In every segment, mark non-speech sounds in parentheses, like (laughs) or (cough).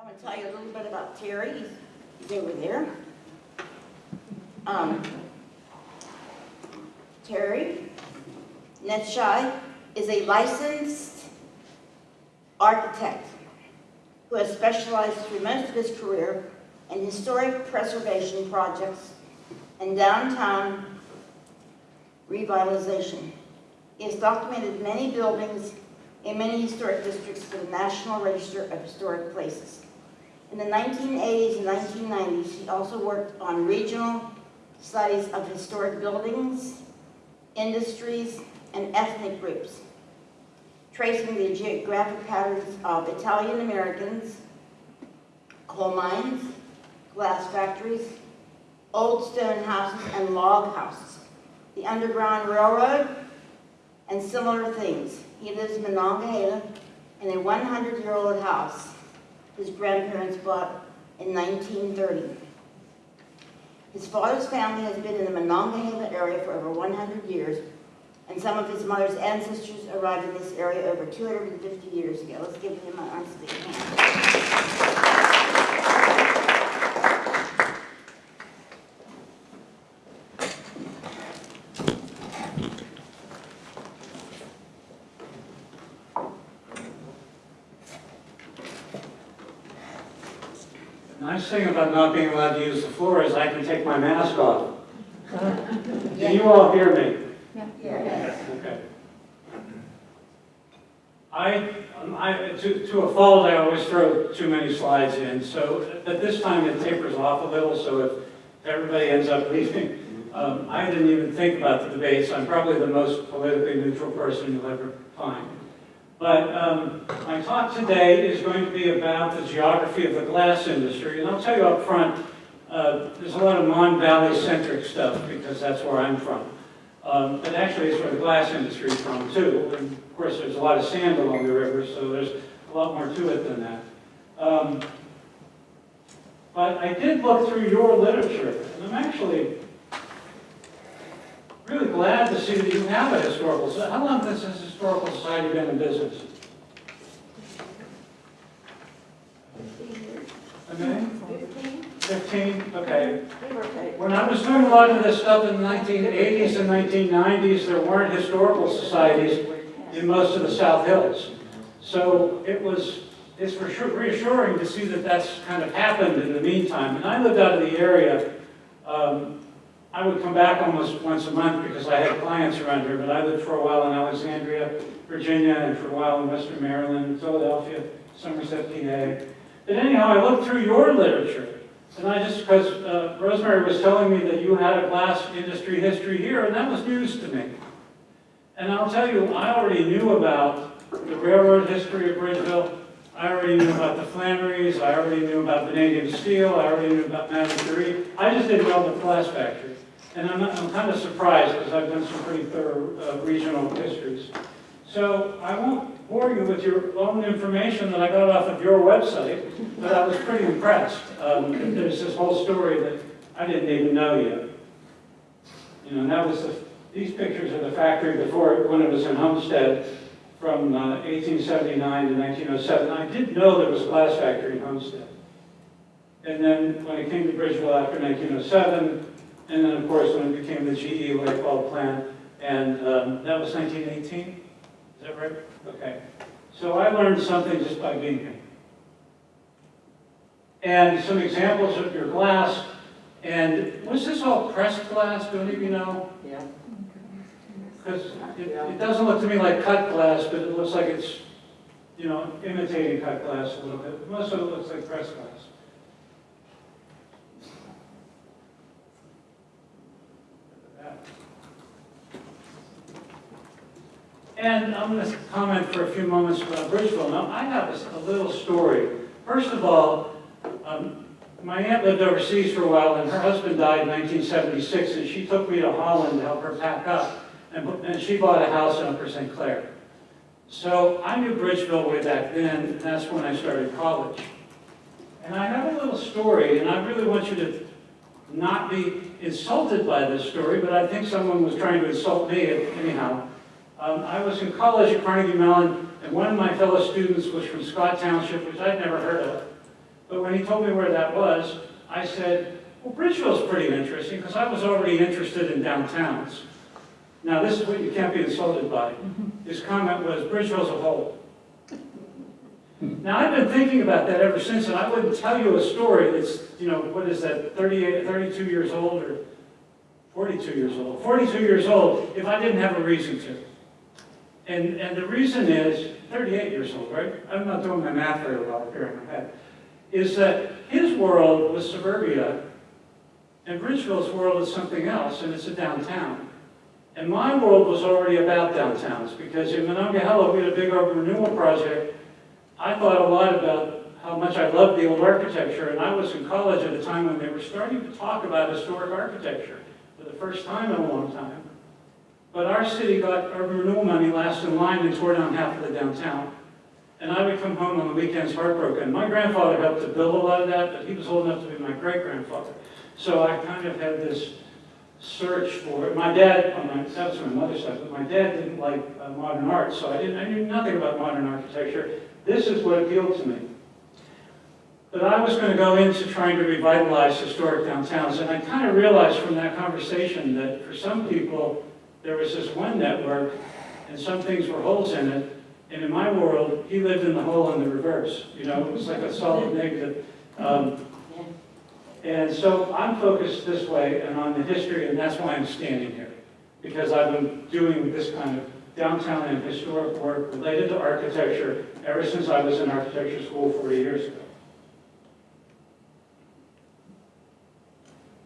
I'm going to tell you a little bit about Terry. He's, he's over there. Um, Terry Necciai is a licensed architect who has specialized through most of his career in historic preservation projects and downtown revitalization. He has documented many buildings in many historic districts for the National Register of Historic Places. In the 1980s and 1990s, he also worked on regional studies of historic buildings, industries, and ethnic groups, tracing the geographic patterns of Italian Americans, coal mines, glass factories, old stone houses and log houses, the Underground Railroad, and similar things. He lives in Monongahela in a 100-year-old house his grandparents bought in 1930. His father's family has been in the Monongahela area for over 100 years, and some of his mother's ancestors arrived in this area over 250 years ago. Let's give him an honest hand. Thing about not being allowed to use the floor is I can take my mask off. (laughs) Can you all hear me? Yes. Okay. I, um, I, to, to a fault, I always throw too many slides in, so at this time it tapers off a little, so if everybody ends up (laughs) leaving, um, I didn't even think about the debates. I'm probably the most politically neutral person you'll ever find. But um, my talk today is going to be about the geography of the glass industry, and I'll tell you up front, uh, there's a lot of Mon Valley centric stuff because that's where I'm from. Um, but actually, it's where the glass industry is from too. And of course, there's a lot of sand along the river, so there's a lot more to it than that. Um, but I did look through your literature, and I'm actually really glad to see that you have a historical society. How long this historical society been in business? Okay, 15, okay. When I was doing a lot of this stuff in the 1980s and 1990s, there weren't historical societies in most of the South Hills. So it was, it's reassuring to see that that's kind of happened in the meantime. And I lived out of the area. Um, I would come back almost once a month because I had clients around here, but I lived for a while in Alexandria, Virginia, and for a while in Western Maryland, Philadelphia, Somerset, PA. But anyhow, I looked through your literature, and I just, because uh, Rosemary was telling me that you had a glass industry history here, and that was news to me. And I'll tell you, I already knew about the railroad history of Bridgeville. I already knew about the Flannerys. I already knew about Vanadium Steel. I already knew about Madame. I just didn't know the glass factory. And I'm, I'm kind of surprised because I've done some pretty thorough uh, regional histories. So I won't bore you with your own information that I got off of your website, but I was pretty impressed. Um, there's this whole story that I didn't even know yet. You know, and that was the, these pictures of the factory before, when it was in Homestead, from uh, 1879 to 1907. I did know there was a glass factory in Homestead. And then when it came to Bridgeville after 1907, and then of course when it became the GE Bulb plant, and um, that was 1918? Is that right? Okay. So I learned something just by being here. And some examples of your glass. And was this all pressed glass? Do any of you know? Yeah. Because it, it doesn't look to me like cut glass, but it looks like it's, you know, imitating cut glass a little bit. Most of it looks like pressed glass. And I'm going to comment for a few moments about Bridgeville. Now, I have a, a little story. First of all, um, my aunt lived overseas for a while, and her husband died in 1976, and she took me to Holland to help her pack up. And, and she bought a house in Upper St. Clair. So I knew Bridgeville way back then, and that's when I started college. And I have a little story, and I really want you to not be insulted by this story, but I think someone was trying to insult me anyhow. Um, I was in college at Carnegie Mellon, and one of my fellow students was from Scott Township, which I'd never heard of. But when he told me where that was, I said, well, Bridgeville's pretty interesting, because I was already interested in downtowns. Now, this is what you can't be insulted by. (laughs) His comment was, Bridgeville's a hole. Now, I've been thinking about that ever since, and I wouldn't tell you a story that's, you know, what is that, 38, 32 years old, or 42 years old, 42 years old, if I didn't have a reason to. And, and the reason is, 38 years old, right? I'm not doing my math very well here in my head. Is that his world was suburbia, and Bridgeville's world is something else, and it's a downtown. And my world was already about downtowns, because in Monongahela, we had a big urban renewal project. I thought a lot about how much I loved the old architecture, and I was in college at a time when they were starting to talk about historic architecture for the first time in a long time. But our city got urban renewal money last in line and tore down half of the downtown. And I would come home on the weekends heartbroken. My grandfather helped to build a lot of that, but he was old enough to be my great-grandfather. So I kind of had this search for it. My dad, on my, that was my mother's side, but my dad didn't like uh, modern art, so I didn't, I knew nothing about modern architecture. This is what appealed to me. But I was going to go into trying to revitalize historic downtowns, and I kind of realized from that conversation that for some people, there was this one network, and some things were holes in it, and in my world, he lived in the hole in the reverse. You know, it was like a solid negative. Um, and so I'm focused this way and on the history, and that's why I'm standing here. Because I've been doing this kind of downtown and historic work related to architecture ever since I was in architecture school 40 years ago.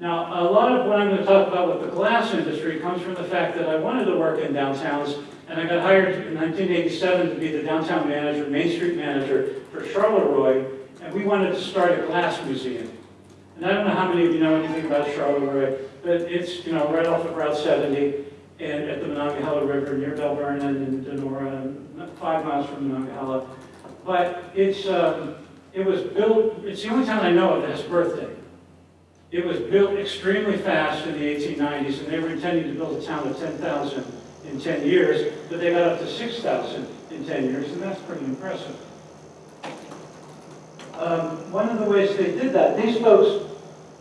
Now, a lot of what I'm going to talk about with the glass industry comes from the fact that I wanted to work in downtowns, and I got hired in 1987 to be the downtown manager, Main Street manager for Charleroi, and we wanted to start a glass museum. And I don't know how many of you know anything about Charleroi, but it's, you know, right off of Route 70 and at the Monongahela River near Belle Vernon and Donora, five miles from Monongahela. But it's, um, it was built, it's the only town I know of that has birthday. It was built extremely fast in the 1890s, and they were intending to build a town of 10,000 in 10 years, but they got up to 6,000 in 10 years, and that's pretty impressive. Um, one of the ways they did that, these folks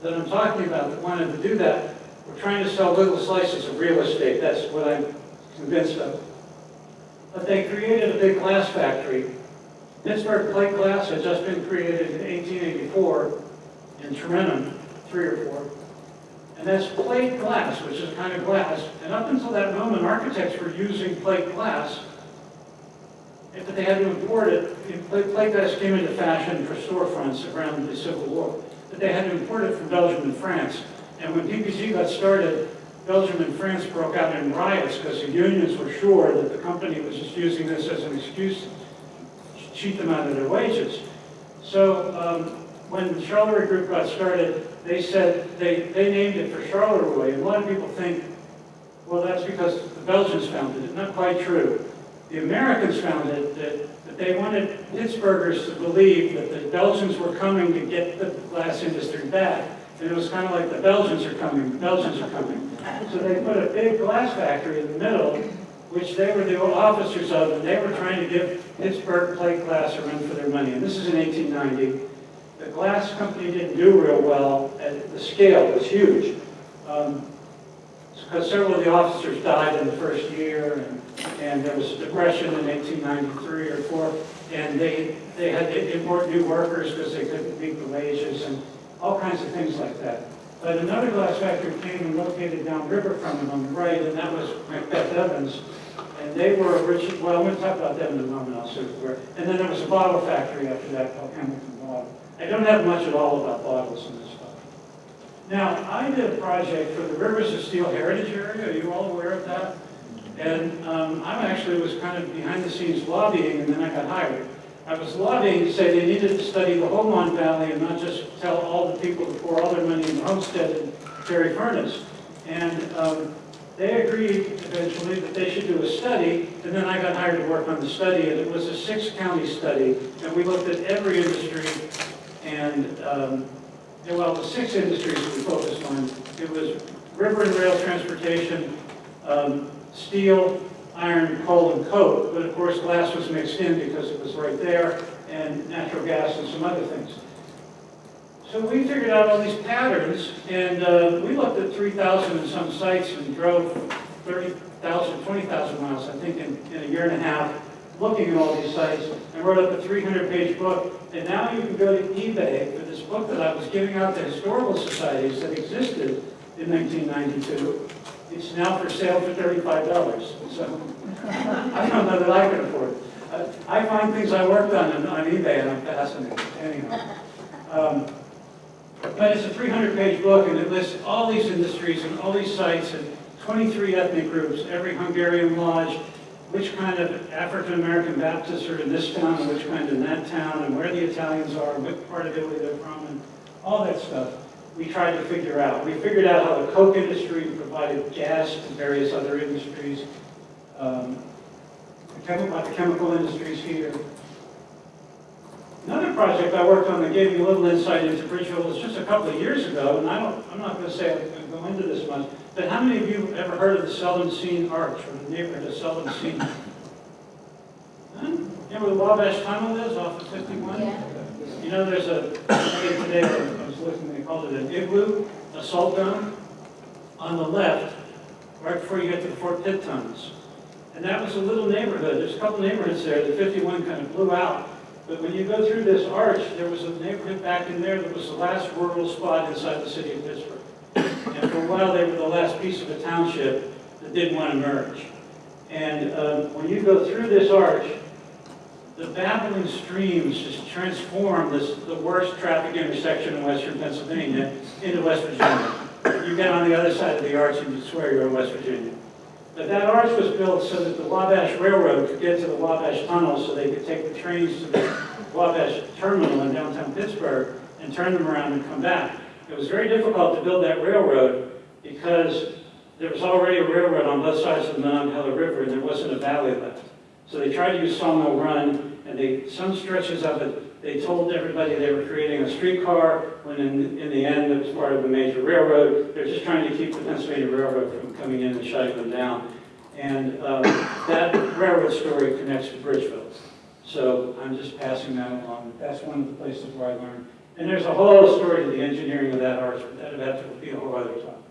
that I'm talking about that wanted to do that were trying to sell little slices of real estate. That's what I'm convinced of. But they created a big glass factory. Pittsburgh Plate Glass had just been created in 1884 in Tarentum, three or four. And that's plate glass, which is kind of glass. And up until that moment, architects were using plate glass but they had to import it. Plate glass came into fashion for storefronts around the Civil War. But they had to import it from Belgium and France. And when PPG got started, Belgium and France broke out in riots because the unions were sure that the company was just using this as an excuse to cheat them out of their wages. So um, when the Charleroi Group got started, they said they, they named it for Charleroi. A lot of people think, well, that's because the Belgians founded it. Not quite true the Americans found it that, that they wanted Pittsburghers to believe that the Belgians were coming to get the glass industry back. And it was kind of like the Belgians are coming, the Belgians are coming. So they put a big glass factory in the middle, which they were the old officers of, and they were trying to give Pittsburgh plate glass a run for their money. And this is in 1890. The glass company didn't do real well, and the scale was huge. Um, because several of the officers died in the first year, and, and there was a depression in 1893 or 4, and they, they had to import new workers because they couldn't meet the wages and all kinds of things like that. But another glass factory came and located downriver from them on the right, and that was Macbeth Evans. And they were originally, well, I'm going to talk about them in a moment, I'll say where. And then there was a bottle factory after that called Hamilton Bottle. I don't have much at all about bottles in this stuff. Now, I did a project for the Rivers of Steel Heritage Area. Are you all aware of that? And um, I actually was kind of behind the scenes lobbying, and then I got hired. I was lobbying to say they needed to study the whole Mon Valley and not just tell all the people to pour all their money in Homestead and Carrie Furnace. And um, they agreed eventually that they should do a study, and then I got hired to work on the study, and it was a six-county study, and we looked at every industry and um, yeah, well, the six industries we focused on, it was river and rail transportation, um, steel, iron, coal, and coke. But of course, glass was mixed in because it was right there, and natural gas and some other things. So we figured out all these patterns, and uh, we looked at 3,000 and some sites and drove 30,000, 20,000 miles, I think, in, in a year and a half, looking at all these sites, and wrote up a 300-page book. And now you can go to eBay for this book that I was giving out to historical societies that existed in 1992. It's now for sale for $35, so I don't know that I can afford it. I find things I worked on on on eBay and I'm fascinated, anyhow. Um, But it's a 300-page book and it lists all these industries and all these sites and 23 ethnic groups, every Hungarian lodge, which kind of African-American Baptists are in this town and which kind in that town, and where the Italians are, what part of Italy they're from, and all that stuff we tried to figure out. We figured out how the coke industry provided gas to various other industries, um, the chemical, the chemical industries here. Another project I worked on that gave me a little insight into Bridgeville was just a couple of years ago, and I don't, I'm not going to say I'm going to go into this much, but how many of you have ever heard of the Seldom Seen Arch, or the neighborhood of Seldom Seen? (laughs) Huh? Where the Wabash Tunnel is off of 51? Yeah. You know, there's a, today I was looking, they called it an igloo, a salt dome, on the left, right before you get to the Fort Pitt tunnels. And that was a little neighborhood, there's a couple neighborhoods there, the 51 kind of blew out. But when you go through this arch, there was a neighborhood back in there that was the last rural spot inside the city of Pittsburgh. And for a while, they were the last piece of a township that didn't want to merge. And um, when you go through this arch, the babbling streams just transform this, the worst traffic intersection in western Pennsylvania into West Virginia. You get on the other side of the arch and you swear you're in West Virginia. But that arch was built so that the Wabash Railroad could get to the Wabash Tunnel so they could take the trains to the Wabash Terminal in downtown Pittsburgh and turn them around and come back. It was very difficult to build that railroad because there was already a railroad on both sides of the Monongahela River and there wasn't a valley left. So they tried to use Sawmill Run, and they, some stretches of it, they told everybody they were creating a streetcar, when in, in the end, it was part of a major railroad. They're just trying to keep the Pennsylvania Railroad from coming in and shutting them down. And um, that railroad story connects to Bridgeville. So I'm just passing that along. That's one of the places where I learned. And there's a whole story to the engineering of that arch, that'd have to be a whole other topic.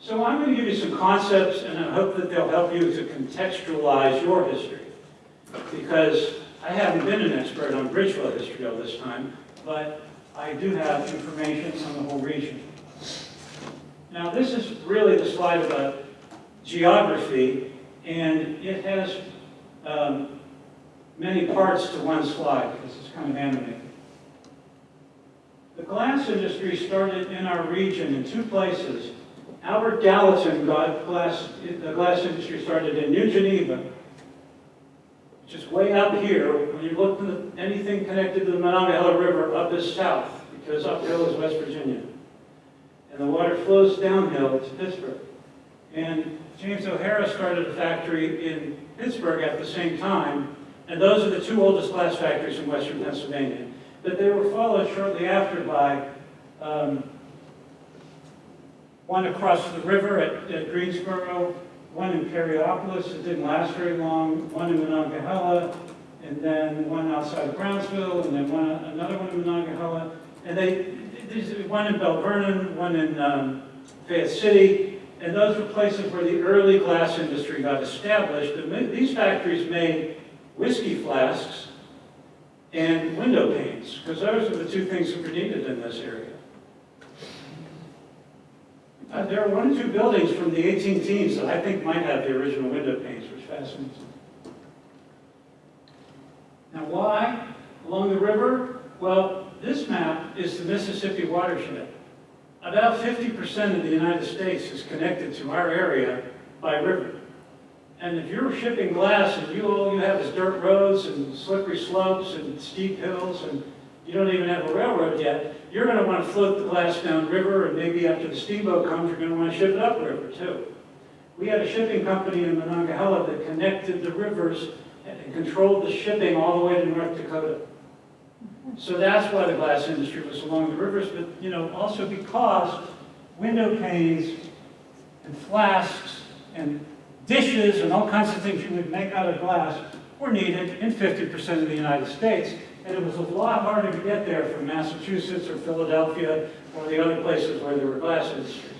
So I'm going to give you some concepts, and I hope that they'll help you to contextualize your history. Because I haven't been an expert on Bridgeville history all this time, but I do have information on the whole region. Now, this is really the slide about geography, and it has um, many parts to one slide, because it's kind of animated. The glass industry started in our region in two places. Albert Gallatin got glass, the glass industry started in New Geneva, which is way up here. When you look at anything connected to the Monongahela River, up is south, because uphill is West Virginia. And the water flows downhill to Pittsburgh. And James O'Hara started a factory in Pittsburgh at the same time, and those are the two oldest glass factories in western Pennsylvania. But they were followed shortly after by um, one across the river at, at Greensboro, one in Perryopolis, it didn't last very long, one in Monongahela, and then one outside of Brownsville, and then one, another one in Monongahela. And they, these, one in Belle Vernon, one in um, Fayette City, and those were places where the early glass industry got established. These factories made whiskey flasks and window panes, because those are the two things that were needed in this area. Uh, there are one or two buildings from the 18 teens that I think might have the original window panes, which fascinates me. Now why along the river? Well, this map is the Mississippi watershed. About 50% of the United States is connected to our area by river. And if you're shipping glass and you, all you have is dirt roads and slippery slopes and steep hills and you don't even have a railroad yet, you're going to want to float the glass downriver and maybe after the steamboat comes, you're going to want to ship it upriver too. We had a shipping company in Monongahela that connected the rivers and controlled the shipping all the way to North Dakota. So that's why the glass industry was along the rivers, but you know, also because window panes and flasks and dishes and all kinds of things you would make out of glass were needed in 50% of the United States. and it was a lot harder to get there from Massachusetts or Philadelphia or the other places where there were glass industries.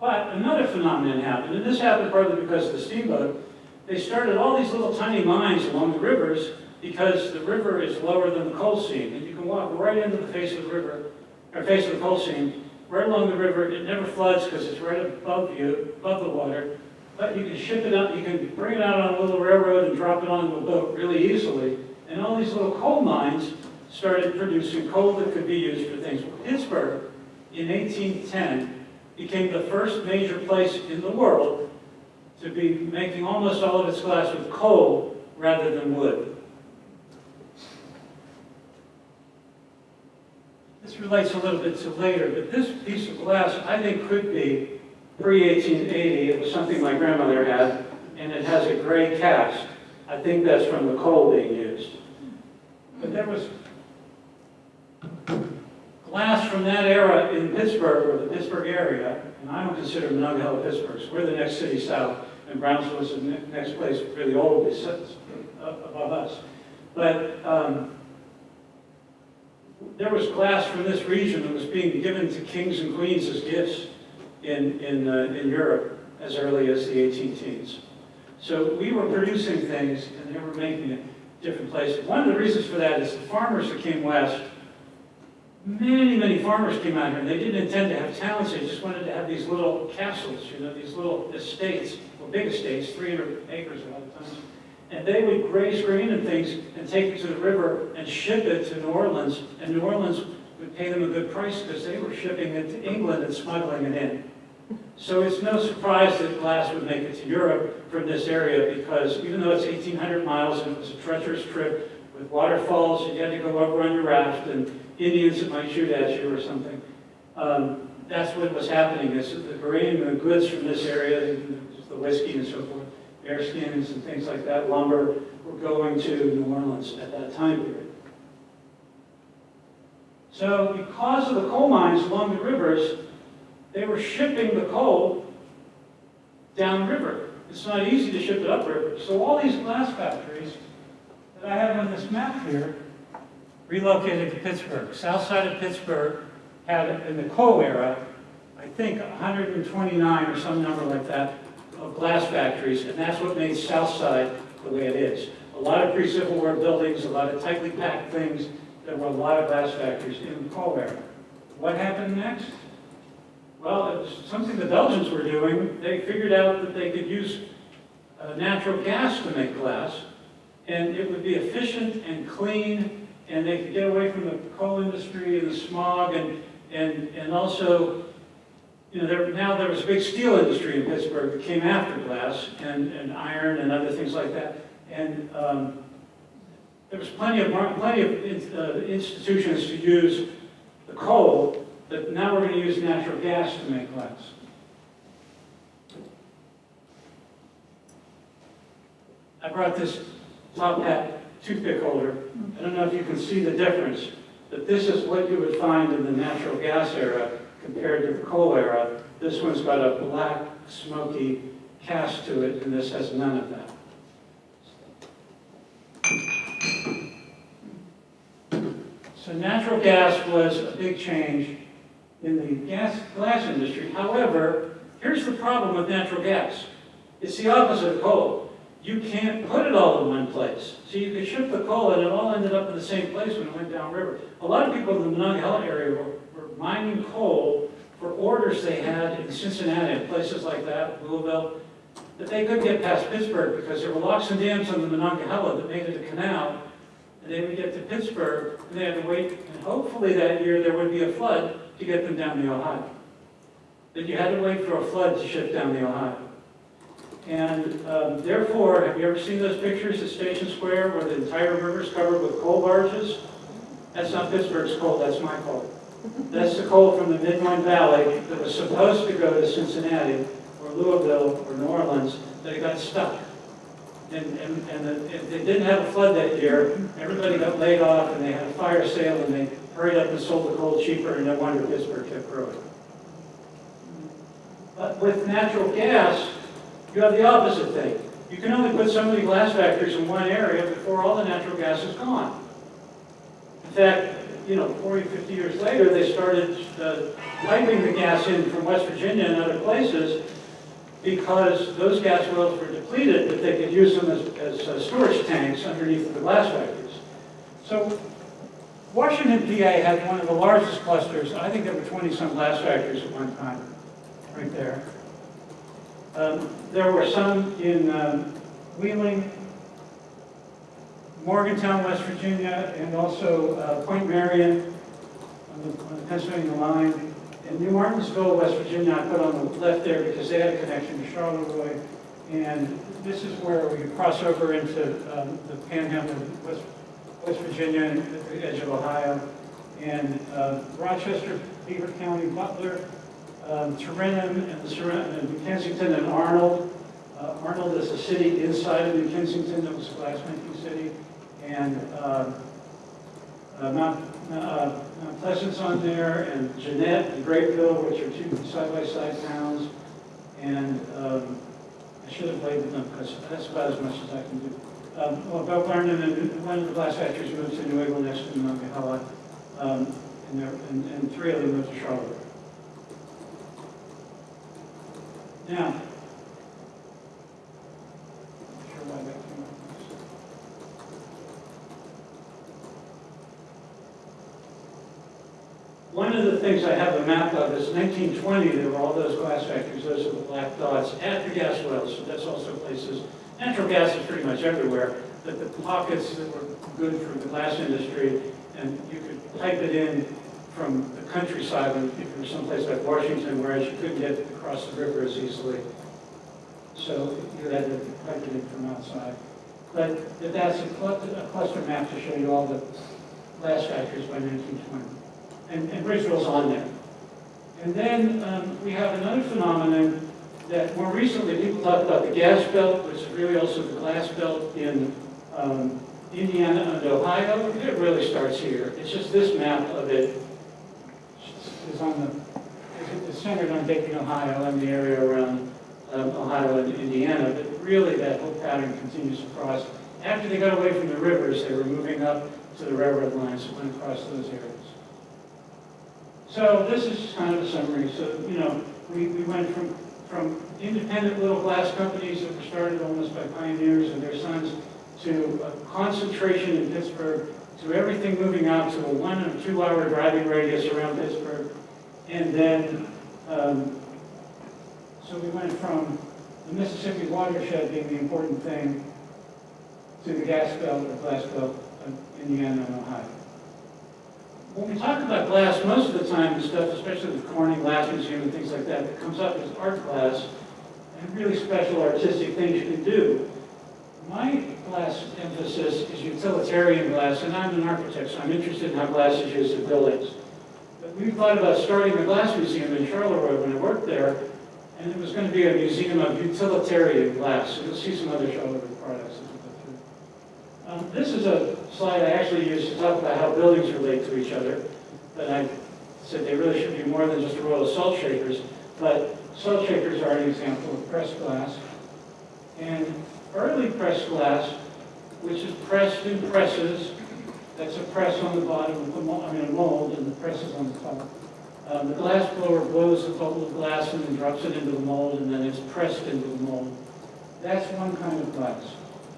But another phenomenon happened, and this happened partly because of the steamboat. They started all these little tiny mines along the rivers because the river is lower than the coal seam, and you can walk right into the face of the river, or face of the coal seam, right along the river. It never floods because it's right above you, above the water. But you can ship it out, you can bring it out on a little railroad and drop it onto a boat really easily. And all these little coal mines started producing coal that could be used for things. Pittsburgh, in 1810, became the first major place in the world to be making almost all of its glass with coal rather than wood. This relates a little bit to later, but this piece of glass, I think, could be pre-1880. It was something my grandmother had, and it has a gray cast. I think that's from the coal being used. But there was glass from that era in Pittsburgh, or the Pittsburgh area, and I don't consider Monongahela Pittsburgh, so we're the next city south, and Brownsville is the next place really old, it sits above us. But um, there was glass from this region that was being given to kings and queens as gifts in, in, uh, in Europe as early as the 18 teens. So we were producing things and they were making it different places. One of the reasons for that is the farmers that came west, many, many farmers came out here and they didn't intend to have towns, they just wanted to have these little castles, you know, these little estates, well, big estates, 300 acres. And they would graze grain and things and take it to the river and ship it to New Orleans. And New Orleans would pay them a good price because they were shipping it to England and smuggling it in. So it's no surprise that glass would make it to Europe from this area because even though it's 1,800 miles and it was a treacherous trip with waterfalls you had to go over on your raft and Indians that might shoot at you or something, um, that's what was happening is the grain and the goods from this area, the whiskey and so forth, bear skins and things like that, lumber, were going to New Orleans at that time period. So because of the coal mines along the rivers, they were shipping the coal downriver. It's not easy to ship it upriver. So all these glass factories that I have on this map here relocated to Pittsburgh. South side of Pittsburgh had, in the coal era, I think 129 or some number like that, of glass factories, and that's what made South Side the way it is. A lot of pre-Civil War buildings, a lot of tightly packed things, there were a lot of glass factories in the coal era. What happened next? Well, it was something the Belgians were doing. They figured out that they could use uh, natural gas to make glass, and it would be efficient and clean, and they could get away from the coal industry and the smog, and, and, and also, you know, there, now there was a big steel industry in Pittsburgh that came after glass, and, and iron and other things like that. And um, there was plenty of, plenty of in- uh, institutions to use the coal, but now we're going to use natural gas to make glass. I brought this top hat toothpick holder. I don't know if you can see the difference, but this is what you would find in the natural gas era compared to the coal era. This one's got a black, smoky cast to it, and this has none of that. So natural gas was a big change in the gas, glass industry. However, here's the problem with natural gas. It's the opposite of coal. You can't put it all in one place. So you could ship the coal and it all ended up in the same place when it went downriver. A lot of people in the Monongahela area were, mining coal for orders they had in Cincinnati and places like that, Louisville, that they couldn't get past Pittsburgh because there were locks and dams on the Monongahela that made it a canal. And they would get to Pittsburgh and they had to wait, and hopefully that year there would be a flood to get them down the Ohio. That you had to wait for a flood to ship down the Ohio. And um, therefore, have you ever seen those pictures at Station Square where the entire river is covered with coal barges? That's not Pittsburgh's coal, that's my coal. That's the coal from the Midland Valley that was supposed to go to Cincinnati or Louisville or New Orleans, that got stuck. And, and, and the- and they didn't have a flood that year, everybody got laid off and they had a fire sale and they hurried up and sold the coal cheaper and no wonder Pittsburgh kept growing. But with natural gas, you have the opposite thing. You can only put so many glass factories in one area before all the natural gas is gone. In fact, you know, 40, 50 years later, they started uh, piping the gas in from West Virginia and other places because those gas wells were depleted, but they could use them as, as uh, storage tanks underneath the glass factories. So Washington, PA had one of the largest clusters. I think there were 20-some glass factories at one time, right there. Um, There were some in um, Wheeling, Morgantown, West Virginia, and also uh, Point Marion on the on the Pennsylvania line. And New Martinsville, West Virginia, I put on the left there because they had a connection to Charleroi. And this is where we cross over into um, the panhandle of West West Virginia and the edge of Ohio. And uh, Rochester, Beaver County, Butler, um, Tarentum, and the and Kensington, and Arnold. Uh, Arnold is a city inside of New Kensington that was a glassmaking city. And um, uh, Mount uh, Mount Pleasant's on there, and Jeannette and Grapeville, which are two side-by-side towns. And um, I should have labeled them, because that's about as much as I can do. Um, Well, Belle Vernon and one of the glass factories moved to New Eagle next to Monongahela, um, and and and three of them moved to Charlotte. Now, not sure why that came up. One of the things I have a map of is 1920, there were all those glass factories, those are the black dots, at the gas wells, so that's also places, natural gas is pretty much everywhere, but the pockets that were good for the glass industry, and you could pipe it in from the countryside, and if you were someplace like Washington, whereas you couldn't get across the river as easily. So you had to pipe it in from outside. But that's a cluster map to show you all the glass factories by 1920. And, and Bridgeville's on there. And then um, we have another phenomenon that more recently people talk about the gas belt, which is really also the glass belt in um, Indiana and Ohio. It really starts here. It's just this map of it is on the, centered on Dayton, Ohio, and the area around um, Ohio and Indiana. But really, that whole pattern continues across. After they got away from the rivers, they were moving up to the railroad lines that went across those areas. So this is kind of a summary. So, you know, we, we went from, from independent little glass companies that were started almost by pioneers and their sons to a concentration in Pittsburgh, to everything moving out to a one or two hour driving radius around Pittsburgh. And then, um, so we went from the Mississippi watershed being the important thing to the gas belt or glass belt of Indiana and Ohio. When we talk about glass, most of the time, the stuff, especially the Corning Glass Museum and things like that, that comes up as art glass and really special artistic things you can do. My glass emphasis is utilitarian glass, and I'm an architect, so I'm interested in how glass is used in buildings. But we thought about starting a glass museum in Charleroi when I worked there, and it was going to be a museum of utilitarian glass. So you'll see some other Charleroi products as we go through. Um, This is a slide I actually used to talk about how buildings relate to each other, but I said they really should be more than just a row of salt shakers. But salt shakers are an example of pressed glass. And early pressed glass, which is pressed in presses, that's a press on the bottom of the mold, I mean a mold, and the press is on the top. Um, the glass blower blows the bubble of glass and then drops it into the mold, and then it's pressed into the mold. That's one kind of glass.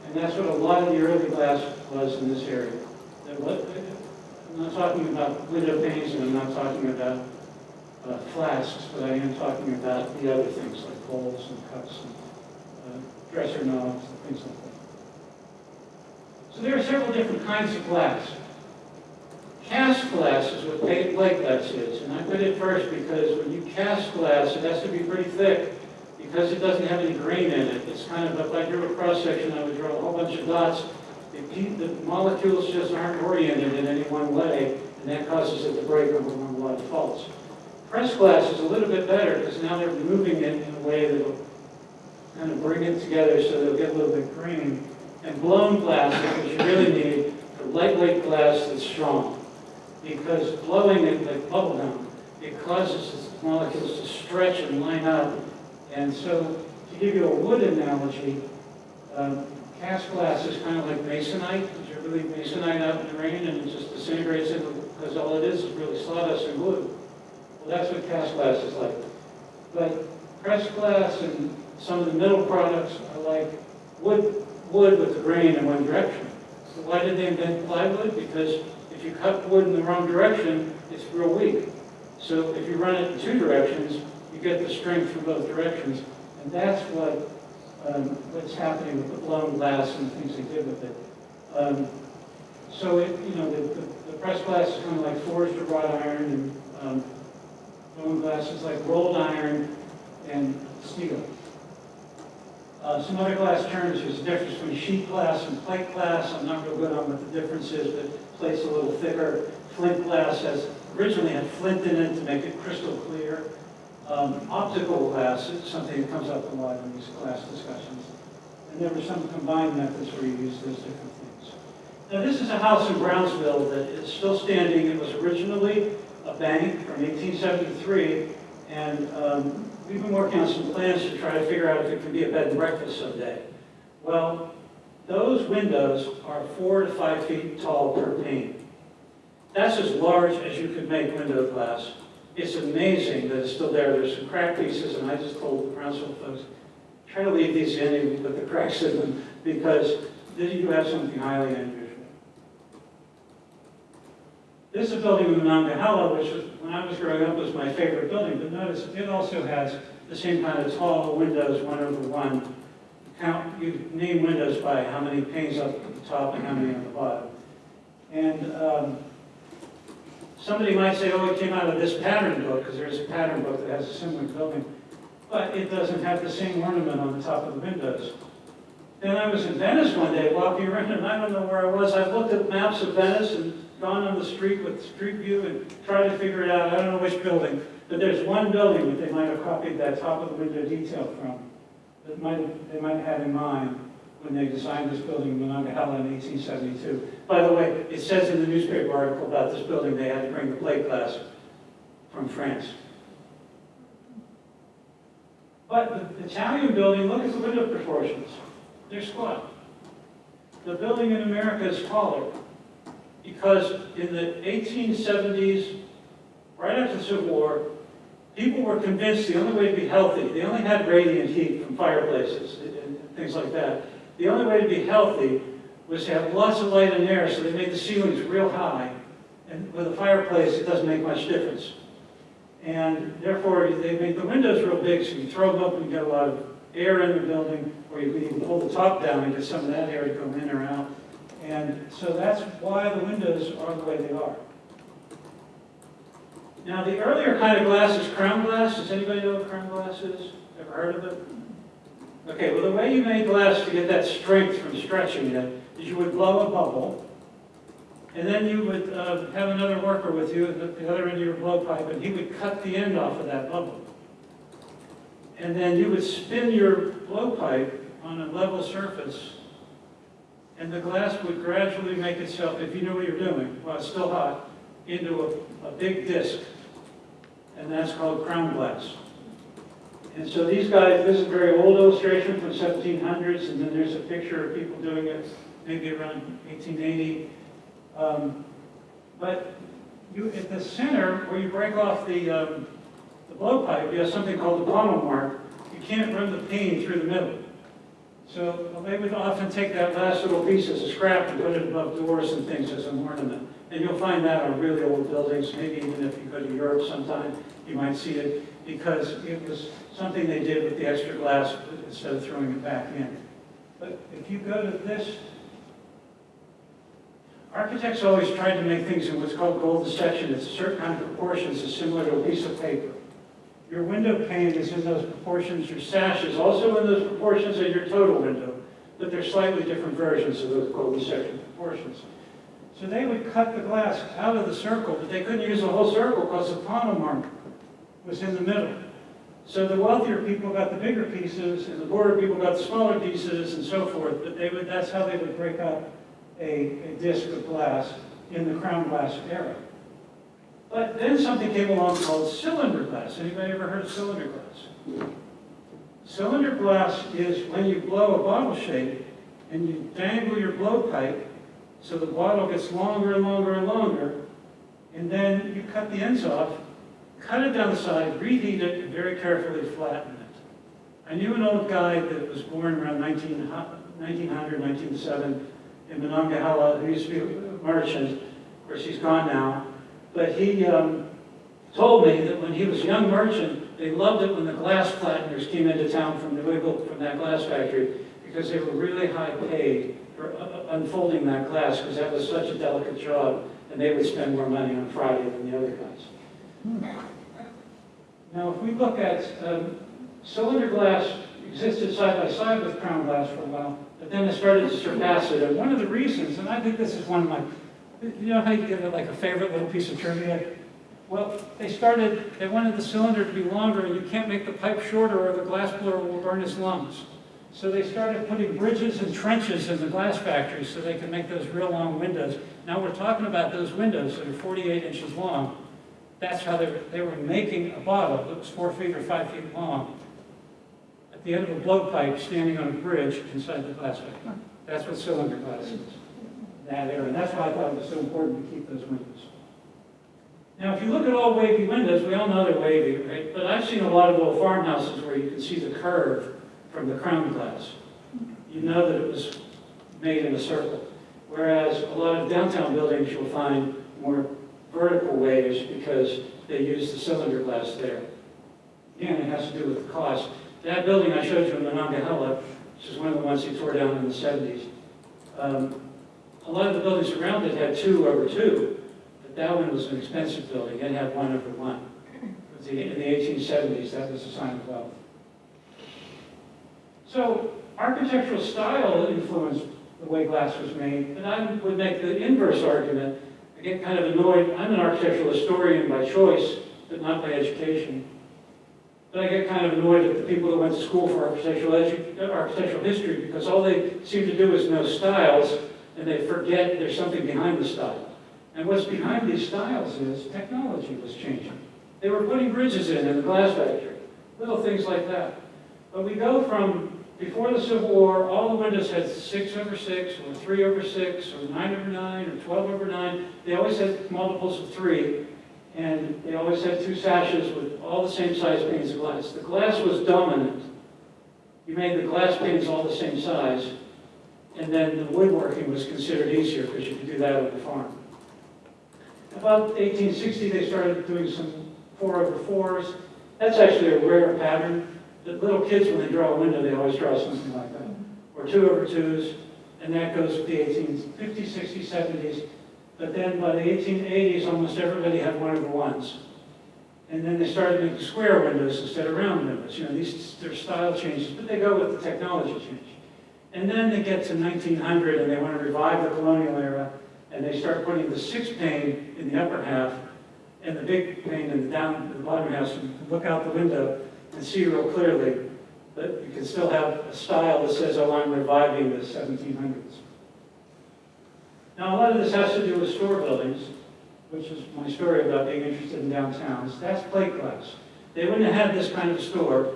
And that's what a lot of the early glass was in this area. What- I'm not talking about window panes, and I'm not talking about uh, flasks, but I am talking about the other things like bowls and cups and uh, dresser knobs and things like that. So there are several different kinds of glass. Cast glass is what plate glass is, and I put it first because when you cast glass, it has to be pretty thick because it doesn't have any grain in it. It's kind of, if I drew a cross-section, I would draw a whole bunch of dots. The The molecules just aren't oriented in any one way, and that causes it to break over one lot of faults. Press glass is a little bit better because now they're moving it in a way that'll kind of bring it together so they'll get a little bit green. And blown glass is what you really need for lightweight glass that's strong. Because blowing it like bubble gum, it causes the molecules to stretch and line up. And so, to give you a wood analogy, Um, Cast glass is kind of like masonite, you really masonite out in the rain and it just disintegrates because all it is is really sawdust and glue. Well, that's what cast glass is like. But pressed glass and some of the middle products are like wood, wood with the grain in one direction. So why did they invent plywood? Because if you cut wood in the wrong direction, it's real weak. So if you run it in two directions, get the strength from both directions. And that's what, um, what's happening with the blown glass and things they did with it. Um, so it, you know, the, the, the pressed glass is kind of like forged or wrought iron, and um, blown glass is like rolled iron and steel. Uh, some other glass terms, there's a difference between sheet glass and plate glass. I'm not real good on what the difference is, but plate's a little thicker. Flint glass has originally had flint in it to make it crystal clear. Um, optical glass is something that comes up a lot in these class discussions. And there were some combined methods where you use those different things. Now, this is a house in Brownsville that is still standing. It was originally a bank from 1873, and um, we've been working on some plans to try to figure out if it can be a bed and breakfast someday. Well, those windows are four to five feet tall per pane. That's as large as you could make window glass. It's amazing that it's still there. There's some crack pieces, and I just told the Brownsville folks, try to leave these in put the (laughs) cracks in them, because you have something highly unusual. This is a building in Monongahela, which was, when I was growing up, was my favorite building, but notice it also has the same kind of tall windows, one over one. Count, you name windows by how many panes up at the top and how many on the bottom. And um, somebody might say, oh, it came out of this pattern book, because there's a pattern book that has a similar building. But it doesn't have the same ornament on the top of the windows. Then I was in Venice one day walking around, and I don't know where I was. I've looked at maps of Venice and gone on the street with street view and tried to figure it out. I don't know which building, but there's one building that they might have copied that top of the window detail from, that might have, they might have had in mind when they designed this building in Monongahela in 1872. By the way, it says in the newspaper article about this building, they had to bring the plate glass from France. But the Italian building, look at the window proportions. They're squat. The building in America is taller because in the 1870s, right after the Civil War, people were convinced the only way to be healthy, they only had radiant heat from fireplaces and and things like that. The only way to be healthy was to have lots of light and air, so they made the ceilings real high. And with a fireplace, it doesn't make much difference. And therefore, they made the windows real big, so you throw them open, you get a lot of air in the building, or you can even pull the top down and get some of that air to come in or out. And so that's why the windows are the way they are. Now, the earlier kind of glass is crown glass. Does anybody know what crown glass is? Ever heard of it? Okay, well, the way you made glass to get that strength from stretching it is you would blow a bubble, and then you would uh, have another worker with you at the- the other end of your blowpipe, and he would cut the end off of that bubble. And then you would spin your blowpipe on a level surface, and the glass would gradually make itself, if you knew what you're doing, while it's still hot, into a, a big disc. And that's called crown glass. And so these guys, this is a very old illustration from 1700s, and then there's a picture of people doing it maybe around 1880. Um, but you, at the center, where you break off the, um, the blowpipe, you have something called the pontil mark. You can't run the pane through the middle. So they would often take that last little piece as a scrap and put it above doors and things as an ornament. And you'll find that on really old buildings, maybe even if you go to Europe sometime, you might see it, because it was something they did with the extra glass instead of throwing it back in. But if you go to this, architects always tried to make things in what's called golden section. It's a certain kind of proportions, it's similar to a piece of paper. Your window pane is in those proportions, your sash is also in those proportions, and your total window, but they're slightly different versions of those golden section proportions. So they would cut the glass out of the circle, but they couldn't use the whole circle because the mark was in the middle. So the wealthier people got the bigger pieces, and the poorer people got the smaller pieces, and so forth. But they would, that's how they would break up a, a disc of glass in the crown glass era. But then something came along called cylinder glass. Anybody ever heard of cylinder glass? Cylinder glass is when you blow a bottle shape, and you dangle your blowpipe so the bottle gets longer and longer and longer, and then you cut the ends off, cut it down the side, reheat it, and very carefully flatten it. I knew an old guy that was born around 1900, 1900, 1907 in Monongahela, who used to be a merchant. Of course, he's gone now. But he um, told me that when he was a young merchant, they loved it when the glass flatteners came into town from New Eagle, from that glass factory, because they were really high paid for uh, uh, unfolding that glass, because that was such a delicate job, and they would spend more money on Friday than the other guys. Now, if we look at um, cylinder glass existed side by side with crown glass for a while, but then it started to surpass it. And one of the reasons, and I think this is one of my, you know how you get like a favorite little piece of trivia? Well, they started, they wanted the cylinder to be longer, and you can't make the pipe shorter or the glass blower will burn his lungs. So they started putting bridges and trenches in the glass factories so they could make those real long windows. Now we're talking about those windows that are 48 inches long. That's how they were, they were making a bottle that was four feet or five feet long at the end of a blowpipe standing on a bridge inside the glass factory. That's what cylinder glass is, that area. And that's why I thought it was so important to keep those windows. Now, if you look at all wavy windows, we all know they're wavy, right? But I've seen a lot of old farmhouses where you can see the curve from the crown glass. You know that it was made in a circle. Whereas a lot of downtown buildings, you'll find more vertical waves because they use the cylinder glass there. Again, it has to do with the cost. That building I showed you in Monongahela, which is one of the ones he tore down in the 70s, um, a lot of the buildings around it had two over two, but that one was an expensive building. It had one over one. The- In the 1870s, that was a sign of wealth. So architectural style influenced the way glass was made, and I would make the inverse argument. Get kind of annoyed. I'm an architectural historian by choice, but not by education. But I get kind of annoyed at the people that went to school for architectural, uh, architectural history because all they seem to do is know styles and they forget there's something behind the style. And what's behind these styles is technology was changing. They were putting bridges in in the glass factory, little things like that. But we go from before the Civil War, all the windows had six over six, or three over six, or nine over nine, or 12 over nine. They always had multiples of three. And they always had two sashes with all the same size panes of glass. The glass was dominant. You made the glass panes all the same size, and then the woodworking was considered easier because you could do that on the farm. About 1860, they started doing some four over fours. That's actually a rare pattern. The little kids, when they draw a window, they always draw something like that. Or two over twos, and that goes with the 1850s, 60s, 70s. But then by the 1880s, almost everybody had one over ones. And then they started making square windows instead of round windows. You know, these, their style changes, but they go with the technology change. And then they get to 1900 and they want to revive the colonial era, and they start putting the six pane in the upper half and the big pane in the down, the bottom half, so you can look out the window and see real clearly. But you can still have a style that says, oh, I'm reviving the 1700s. Now, a lot of this has to do with store buildings, which is my story about being interested in downtowns. That's plate glass. They wouldn't have had this kind of store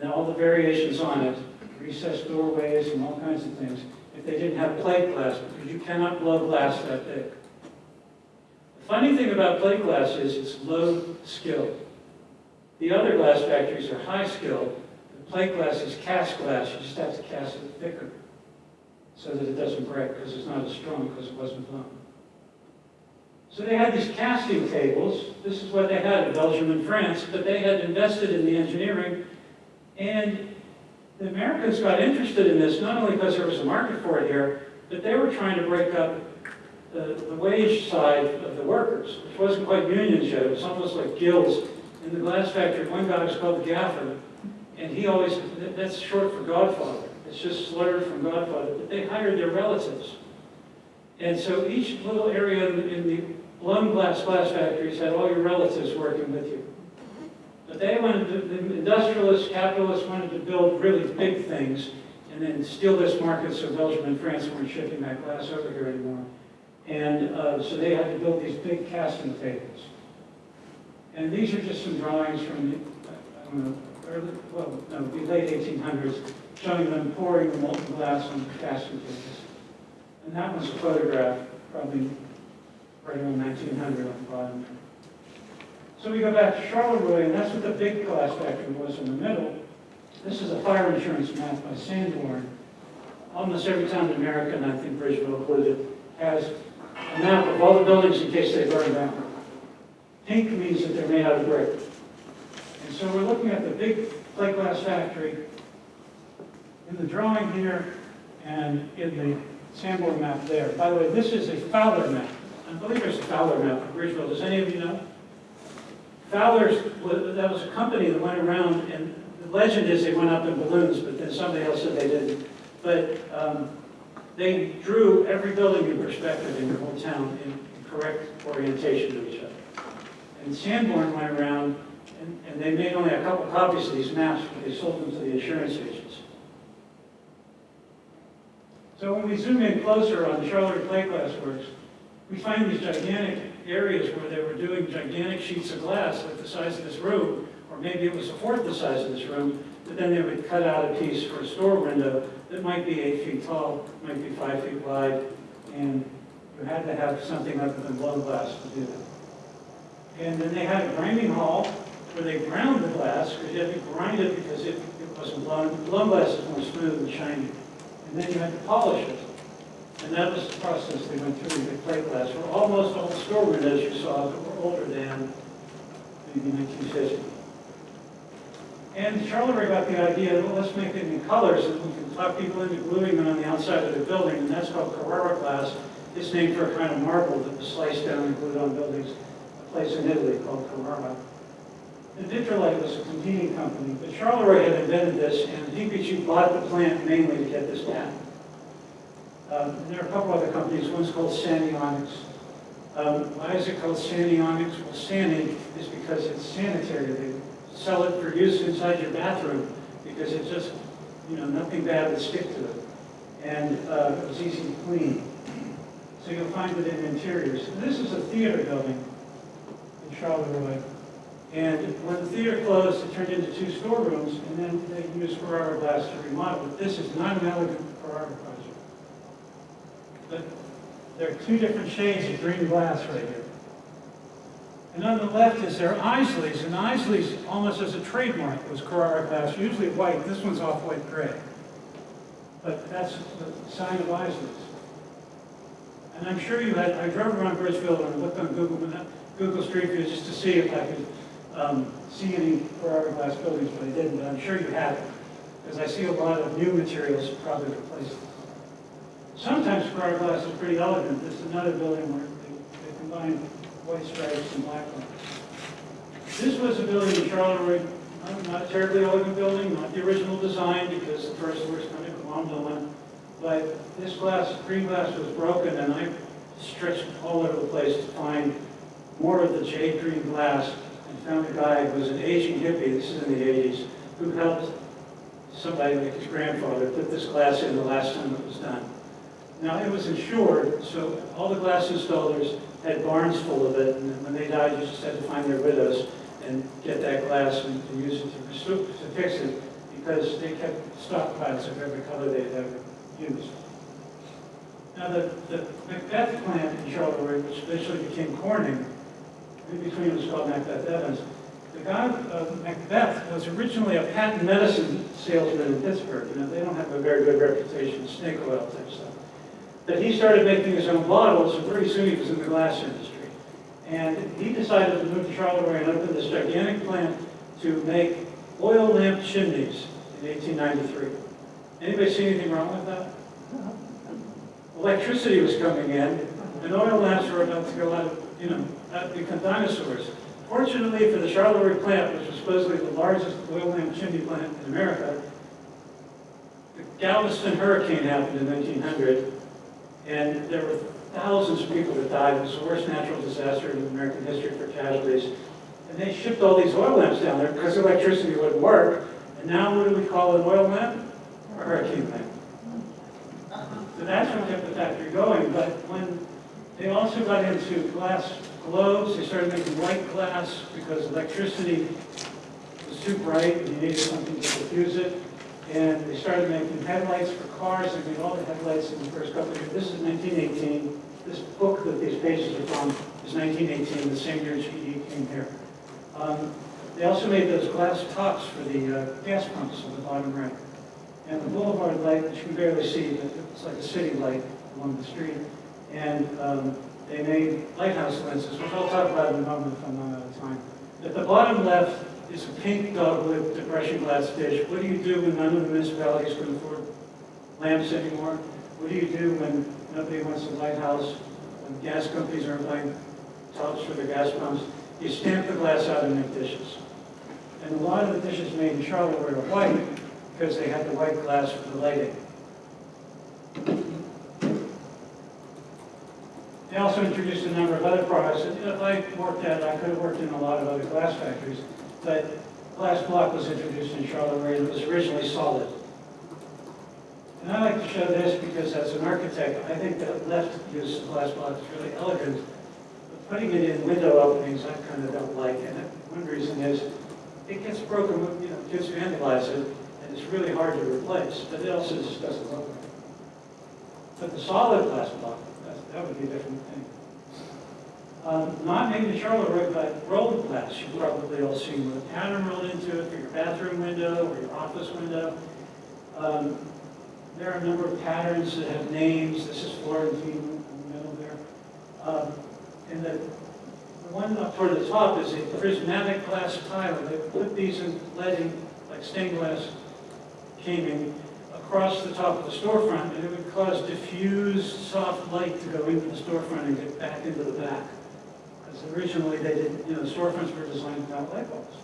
and all the variations on it, recessed doorways and all kinds of things, if they didn't have plate glass, because you cannot blow glass that big. The funny thing about plate glass is it's low skill. The other glass factories are high skill. The plate glass is cast glass. You just have to cast it thicker so that it doesn't break because it's not as strong because it wasn't blown. So they had these casting tables. This is what they had in Belgium and France, but they had invested in the engineering. And the Americans got interested in this not only because there was a market for it here, but they were trying to break up the, the wage side of the workers, which wasn't quite union ship. It was almost like guilds. In the glass factory, one guy was called gaffer, and he always, that's short for Godfather. It's just slurred from Godfather. But they hired their relatives. And so each little area in the, blown glass glass factories had all your relatives working with you. But they wanted to, the industrialists, capitalists wanted to build really big things and then steal this market so Belgium and France weren't shipping that glass over here anymore. And uh, so they had to build these big casting tables. And these are just some drawings from the, early, well, no, the late 1800s. showing them pouring the molten glass on casting cases. And that was a photograph, probably right around 1900 on the bottom. So we go back to Charleroi, and that's what the big glass factory was in the middle. This is a fire insurance map by Sanborn. Almost every town in America, and I think Bridgeville included, has a map of all the buildings in case they burn down. Pink means that they're made out of brick. And so we're looking at the big plate glass factory in the drawing here and in the Sanborn map there. By the way, this is a Fowler map. I believe there's a Fowler map of Bridgeville. Does any of you know? Fowler's, that was a company that went around, and the legend is they went up in balloons, but then somebody else said they didn't. But um, they drew every building in perspective in the whole town in correct orientation to each other. And Sanborn went around, and, and they made only a couple copies of these maps, but they sold them to the insurance agents. So when we zoom in closer on the Charleroi Plate Glass Works, we find these gigantic areas where they were doing gigantic sheets of glass like the size of this room, or maybe it was a fourth the size of this room, but then they would cut out a piece for a store window that might be eight feet tall, might be five feet wide, and you had to have something other than blown glass to do that. And then they had a grinding hall where they ground the glass, because you had to grind it because it, it wasn't blown. Blown glass is more smooth and shiny. And then you had to polish it. And that was the process they went through with plate glass. Well, almost all the store windows you saw that were older than maybe 1950. And Charleroi got the idea, well, let's make it in colors, and we can talk people into gluing them on the outside of the building, and that's called Carrara glass. It's named for a kind of marble that was sliced down and glued on buildings, place in Italy called Carrara. And Vitrolite was a competing company, but Charleroi had invented this, and PPG bought the plant mainly to get this patent. Um, and there are a couple other companies, one's called Sani Onyx. Um, why is it called Sani Onyx? Well, Sani is because it's sanitary. They sell it for use inside your bathroom because it's just, you know, nothing bad would stick to it. And uh, it was easy to clean. So you'll find it in interiors. And this is a theater building Charleroi. And when the theater closed, it turned into two storerooms, and then they used Carrara glass to remodel it. This is not an elegant Carrara project. But there are two different shades of green glass right here. And on the left is their Isaly's, and Isaly's, almost as a trademark, was Carrara glass, usually white. This one's off-white gray. But that's the sign of Isaly's. And I'm sure you had, I drove around Bridgeville and looked on Google, Google Street View just to see if I could um, see any Carrara glass buildings, but I didn't. But I'm sure you have, because I see a lot of new materials probably replaced. Sometimes Carrara glass is pretty elegant. This is another building where they, they combine white stripes and black ones. This was a building in Charleroi, not- not a terribly elegant building, not the original design because the first was kind of glommed on. But this glass, green glass was broken and I stretched all over the place to find more of the jade green glass and found a guy who was an aging hippie, this is in the 80s, who helped somebody like his grandfather put this glass in the last time it was done. Now, it was insured, so all the glass installers had barns full of it, and when they died, you just had to find their widows and get that glass and and use it to to fix it, because they kept stockpiles of every color they'd ever used. Now, the, the Macbeth plant in Charleroi, which eventually became Corning, in between it was called Macbeth Evans, the guy, uh, Macbeth, was originally a patent medicine salesman in Pittsburgh. You know, they don't have a very good reputation, snake oil type stuff. But he started making his own bottles, and pretty soon he was in the glass industry. And he decided to move to Charleroi and open this gigantic plant to make oil lamp chimneys in 1893. Anybody see anything wrong with that? Electricity was coming in, and oil lamps were about to go out, of, you know, out become dinosaurs. Fortunately for the Charleroi plant, which was supposedly the largest oil lamp chimney plant in America, the Galveston hurricane happened in 1900, and there were thousands of people that died. It was the worst natural disaster in American history for casualties. And they shipped all these oil lamps down there because electricity wouldn't work. And now what do we call an oil lamp? A hurricane lamp. Uh-huh. So that's what kept the factory going. But when they also got into glass globes, they started making white glass because electricity was too bright and you needed something to diffuse it. And they started making headlights for cars, they made all the headlights in the first couple of years. This is 1918. This book that these pages are from is 1918, the same year GE came here. Um, They also made those glass tops for the uh, gas pumps on the bottom right. And the boulevard light, which you can barely see, but it's like a city light along the street. And um, they made lighthouse lenses, which I'll talk about in a moment if I'm not out of time. At the bottom left is a pink dogwood depression glass dish. What do you do when none of the municipalities can afford lamps anymore? What do you do when nobody wants a lighthouse, when gas companies aren't buying tops for their gas pumps? You stamp the glass out and make dishes. And a lot of the dishes made in Charleroi were white because they had the white glass for the lighting. They also introduced a number of other products. If I worked at, I could have worked in a lot of other glass factories, but glass block was introduced in Charleroi and it was originally solid. And I like to show this because as an architect, I think that left use of glass block is really elegant. But putting it in window openings, I kind of don't like. And one reason is it gets broken, you know, kids vandalize it, and it's really hard to replace, but it also just doesn't look right. But the solid glass block, that would be a different thing. Um, Not made in Charleroi, right, but rolled glass, you've probably all seen with a pattern rolled into it for your bathroom window or your office window. Um, There are a number of patterns that have names, this is Florentine in the middle there. Um, And the the one up toward the top is a prismatic glass tile. They put these in leading, like stained glass caming, across the top of the storefront, and it would cause diffused, soft light to go into the storefront and get back into the back. Because originally they didn't, you know, the storefronts were designed without light bulbs.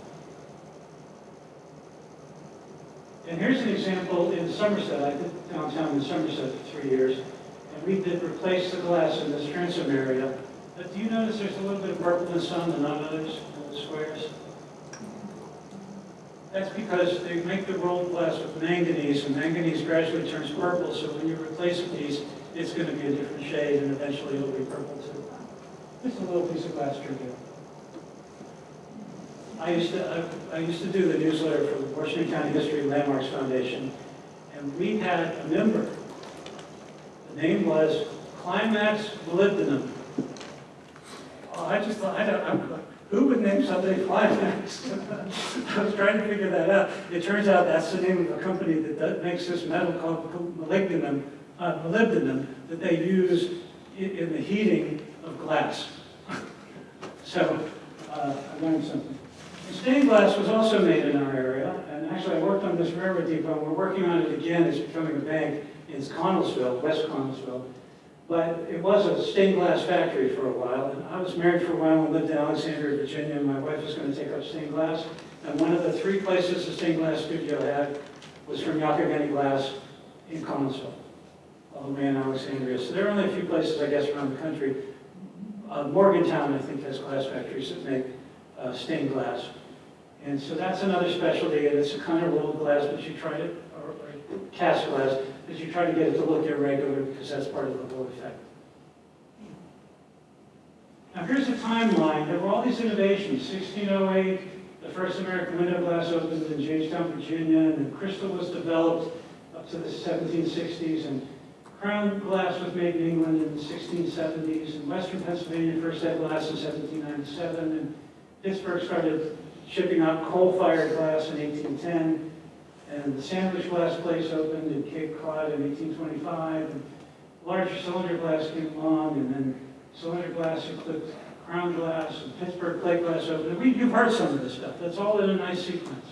And here's an example in Somerset. I did downtown in Somerset for three years, and we did replace the glass in this transom area. But do you notice there's a little bit of purple in the and not others, in the squares? That's because they make the rolled glass with manganese, and manganese gradually turns purple, so when you replace a piece, it's going to be a different shade, and eventually it'll be purple too. Just a little piece of glass trivia. I used to, I- I used to do the newsletter for the Washington County History and Landmarks Foundation, and we had a member. The name was Climax Molybdenum. Oh, I just thought, I don't, I'm, who would name somebody (laughs) Climax? I was trying to figure that out. It turns out that's the name of a company that makes this metal called molybdenum, uh, molybdenum, that they use in, in the heating of glass. (laughs) So, uh, I learned something. And Stained glass was also made in our area, and actually I worked on this railroad depot, we're working on it again, it's becoming a bank in Connellsville, West Connellsville. But it was a stained glass factory for a while, and I was married for a while and lived in Alexandria, Virginia, and my wife was gonna take up stained glass. And one of the three places the stained glass studio had was from Youghiogheny Glass in Connellsville, all the way in Alexandria. So there are only a few places, I guess, around the country. Uh, Morgantown, I think, has glass factories that make uh, stained glass. And so that's another specialty, and it's a kind of rolled glass, but you try to, or or cast glass, but you try to get it to look irregular because that's part of the whole effect. Now here's a timeline. There were all these innovations. 1608, the first American window glass opened in Jamestown, Virginia, and then crystal was developed up to the 1760s, and crown glass was made in England in the 1670s, and Western Pennsylvania first had glass in 1797, and Pittsburgh started shipping out coal-fired glass in 1810, and the sandwich glass place opened in Cape Cod in 1825, and larger cylinder glass came along, and then cylinder glass eclipsed crown glass, and Pittsburgh plate glass opened. We, you've heard some of this stuff. That's all in a nice sequence.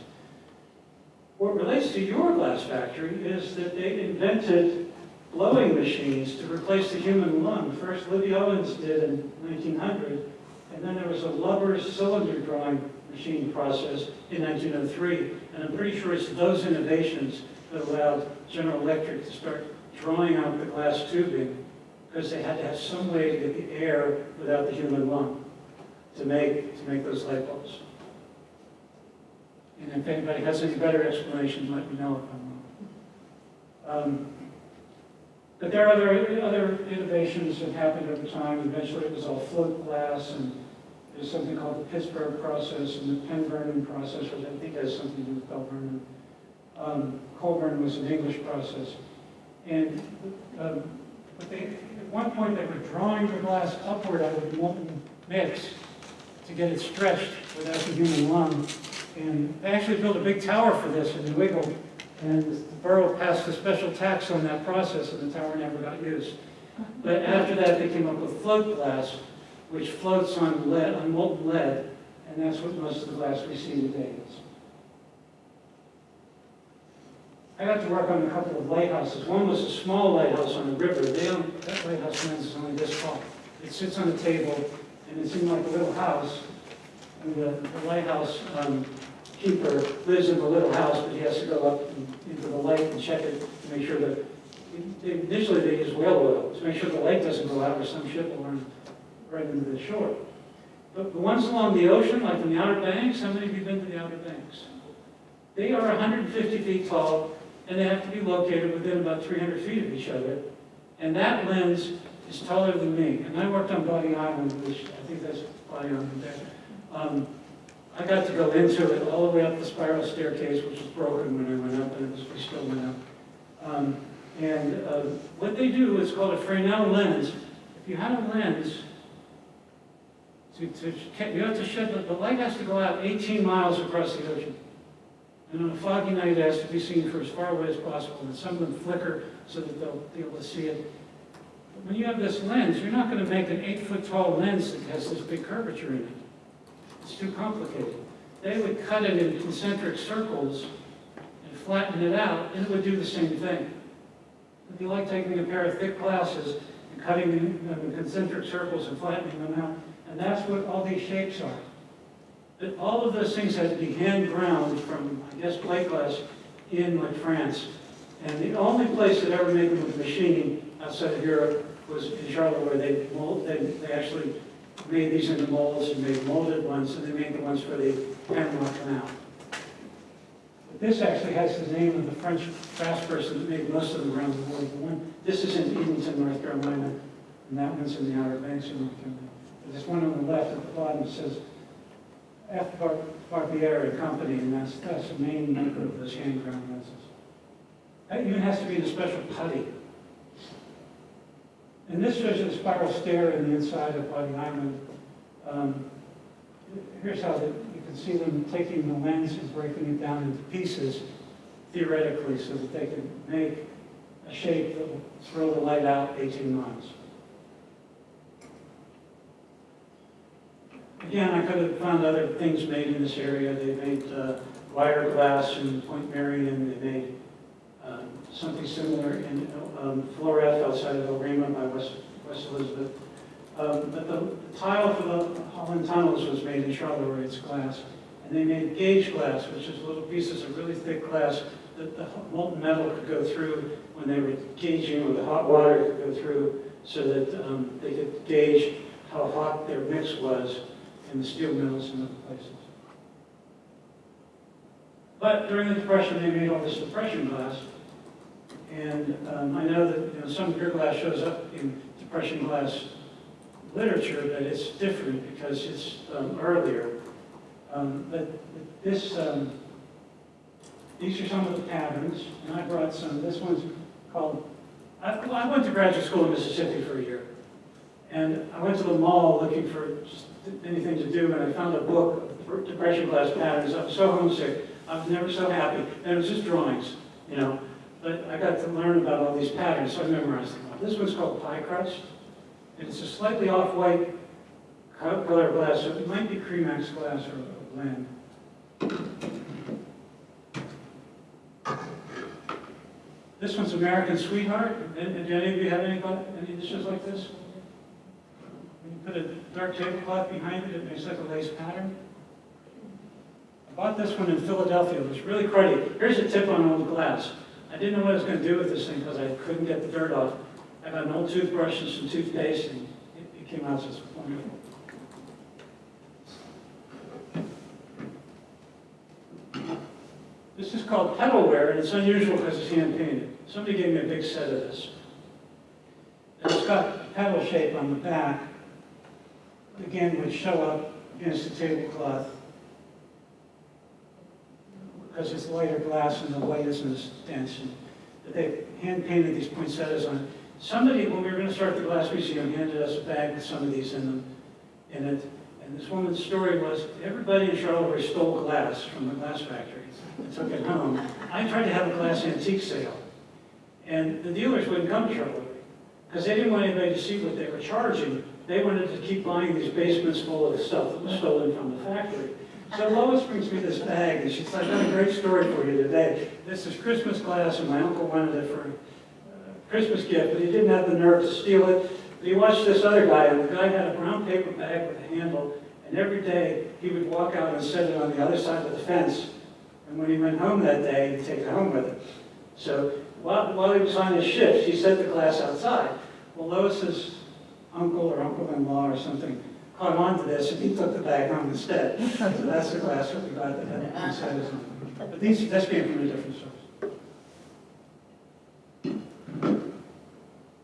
What relates to your glass factory is that they invented blowing machines to replace the human lung. First, Libbey Owens did in 1900, and then there was a Lubbers cylinder drawing machine process in 1903. And I'm pretty sure it's those innovations that allowed General Electric to start drawing out the glass tubing because they had to have some way to get the air without the human lung to make, to make those light bulbs. And if anybody has any better explanations, let me know if I'm wrong. Um, But there are other, other innovations that happened over time. Eventually it was all float glass and there's something called the Pittsburgh process and the Penn Vernon process, which I think has something to do with Bell. Um, Colburn was an English process. And um, but they, at one point, they were drawing the glass upward out of the molten mix to get it stretched without the human lung. And they actually built a big tower for this in New Eagle. And the borough passed a special tax on that process, and the tower never got used. But after that, they came up with float glass, which floats on lead, on molten lead, and that's what most of the glass we see today is. I got to work on a couple of lighthouses. One was a small lighthouse on the river. That lighthouse lens is only this tall. It sits on a table, and it's in like a little house. And the the lighthouse um, keeper lives in the little house, but he has to go up and- into the lake and check it to make sure that, initially they use whale oil, to make sure the light doesn't go out or some ship will run right into the shore. But the ones along the ocean, like in the Outer Banks, how many of you been to the Outer Banks? They are 150 feet tall, and they have to be located within about 300 feet of each other. And that lens is taller than me. And I worked on Bodie Island, which I think that's Bodie Island there. Um, I got to go into it all the way up the spiral staircase, which was broken when I went up, and it was, we still went up. Um, and uh, what they do is called a Fresnel lens. If you had a lens, to, to, you have to shed, the- the light has to go out 18 miles across the ocean. And on a foggy night, it has to be seen for as far away as possible, and some of them flicker so that they'll be able to see it. But when you have this lens, you're not going to make an eight-foot-tall lens that has this big curvature in it. It's too complicated. They would cut it in concentric circles and flatten it out, and it would do the same thing. It'd be like taking a pair of thick glasses and cutting them in concentric circles and flattening them out, and that's what all these shapes are. But all of those things had to be hand ground from, I guess, plate glass in like France. And the only place that ever made them with machining outside of Europe was in Charleroi, where they mold, they, they actually made these into molds and made molded ones, and they made the ones for the Panama Canal. But this actually has the name of the French craftsperson that made most of them around the world. The one, this is in Edenton, North Carolina, and that one's in the Outer Banks of North Carolina. This one on the left at the bottom that says F. Bar- Barbieri Company, and that's, that's the main maker of those hand ground lenses. That even has to be the special putty. And this shows you the spiral stair in the inside of Bodie Island. Um, Here's how the- you can see them taking the lens and breaking it down into pieces theoretically so that they can make a shape that will throw the light out 18 miles. Again, I could have found other things made in this area. They made uh, wire glass in Point Marion. They made um, something similar in um, outside of Elrama by West, West Elizabeth. Um, But the tile for the Holland tunnels was made in Charleroi, it's glass. And they made gauge glass, which is little pieces of really thick glass that the molten metal could go through when they were gauging, or the hot water could go through, so that um, they could gauge how hot their mix was in the steel mills and other places. But during the Depression, they made all this depression glass. And um, I know that, you know, some beer glass shows up in depression glass literature, but it's different because it's um, earlier. Um, But this, um, these are some of the patterns, and I brought some. This one's called, I I went to graduate school in Mississippi for a year. And I went to the mall looking for anything to do, and I found a book of depression glass patterns. I was so homesick. I was never so happy. And it was just drawings, you know. But I got to learn about all these patterns, so I memorized them. This one's called pie crust. And it's a slightly off-white color glass, so it might be Cremax glass or a blend. This one's American Sweetheart. Do any of you have any, any dishes like this? Put a dark tablecloth behind it, it makes like a lace pattern. I bought this one in Philadelphia. It was really cruddy. Here's a tip on old glass. I didn't know what I was going to do with this thing because I couldn't get the dirt off. I got an old toothbrush and some toothpaste, and it, it came out just wonderful. This is called petalware, and it's unusual because it's hand painted. Somebody gave me a big set of this. And it's got a petal shape on the back, again, would show up against the tablecloth. because it's lighter glass and the white isn't as dense. And They hand painted these poinsettias on. Somebody, when we were gonna start the glass museum, handed us a bag with some of these in them, in it. And this woman's story was, everybody in Charleroi stole glass from the glass factory and took it home. I tried to have a glass antique sale, and the dealers wouldn't come to Charleroi because they didn't want anybody to see what they were charging. They wanted to keep buying these basements full of stuff that was stolen from the factory. So Lois brings me this bag, and she said, I've got a great story for you today. This is Christmas glass, and my uncle wanted it for a uh, Christmas gift, but he didn't have the nerve to steal it. But he watched this other guy, and the guy had a brown paper bag with a handle, and every day he would walk out and set it on the other side of the fence. And when he went home that day, he'd take it home with him. So while, while he was on his shift, he set the glass outside. Well, Lois's uncle or uncle-in-law or something caught on to this, and he took the bag home instead. So that's the glass that we got that had. But these, this came from a different source.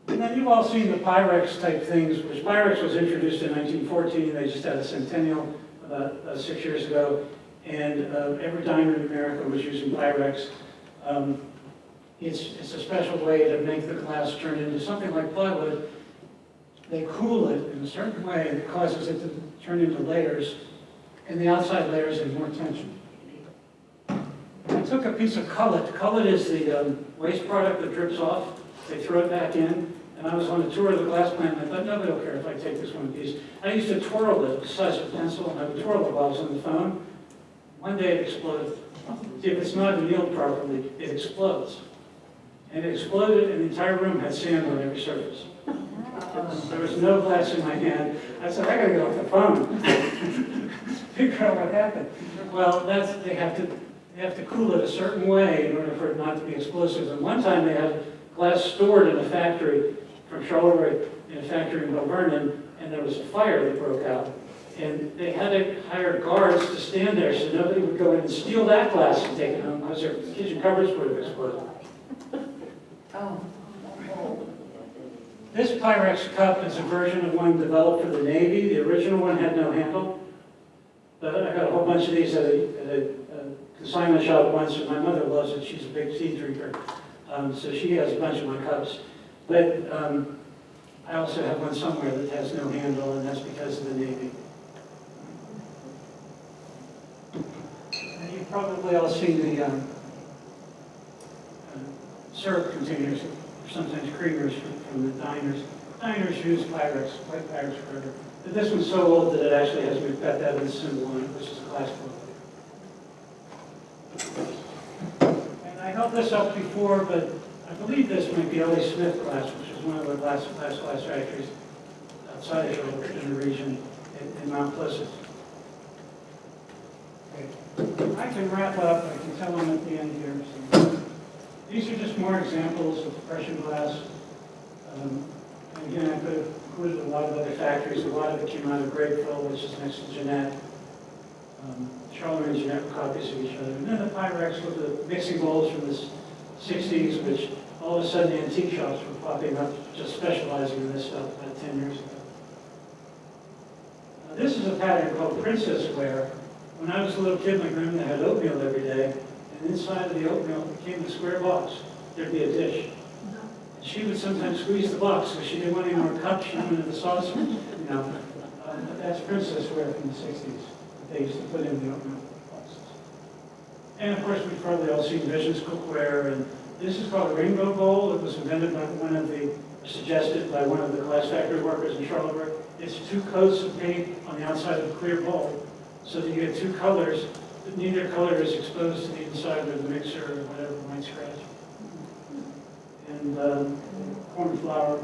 And then you've all seen the Pyrex type things, which Pyrex was introduced in 1914. They just had a centennial about uh, six years ago. And uh, every diner in America was using Pyrex. Um, it's, it's a special way to make the glass turn into something like plywood. They cool it in a certain way that causes it to turn into layers, and the outside layers have more tension. I took a piece of cullet. Cullet is the um, waste product that drips off. They throw it back in. And I was on a tour of the glass plant, and I thought, nobody will care if I take this one piece. I used to twirl it the size of a pencil, and I would twirl it while I was on the phone. One day it exploded. If it's not annealed properly, it explodes. And it exploded, and the entire room had sand on every surface. There was no glass in my hand. I said, I gotta get off the phone. (laughs) Figure out what happened. Well, that's, they have to, they have to cool it a certain way in order for it not to be explosive. And one time they had glass stored in a factory from Charleroi, in a factory in Vernon, and there was a fire that broke out. And they had to hire guards to stand there so nobody would go in and steal that glass and take it home because their kitchen would have exploded. Oh. This Pyrex cup is a version of one developed for the Navy. The original one had no handle. But I got a whole bunch of these at a, at a uh, consignment shop once, and my mother loves it. She's a big tea drinker. Um, so she has a bunch of my cups. But um, I also have one somewhere that has no handle, and that's because of the Navy. And you've probably all seen the um, uh, syrup containers, or sometimes creamers from, from the diners. Diners use Pyrex, white Pyrex forever. But this one's so old that it actually has Macbeth Evans symbol on it, which is book. And I held this up before, but I believe this might be L.E. Smith glass, which is one of the glass, glass, factories outside of Charleroi in the region in, in Mount Pleasant. Okay. I can wrap up, I can tell them at the end here. So. These are just more examples of depression glass. Um, and again, I could have included a lot of other factories. A lot of it came out of Grapeville, which is next to Jeannette. Um, Charleroi and Jeannette were copies of each other. And then the Pyrex with the mixing bowls from the 60s, which all of a sudden the antique shops were popping up, just specializing in this stuff about 10 years ago. Now, this is a pattern called princess ware. When I was a little kid, my grandmother had oatmeal every day, and inside of the oatmeal came the square box. There'd be a dish. She would sometimes squeeze the box, because she didn't want any more cups, she wanted the saucer, you know. But that's princess ware from the 60s, they used to put in the oatmeal boxes. And of course, we've probably all seen Visions cookware, and this is called a rainbow bowl. It was invented by one of the, suggested by one of the glass factory workers in Charleroi. It's two coats of paint on the outside of a clear bowl, so that you get two colors, neither color is exposed to the inside of the mixer or whatever might scratch. And um, corn flour,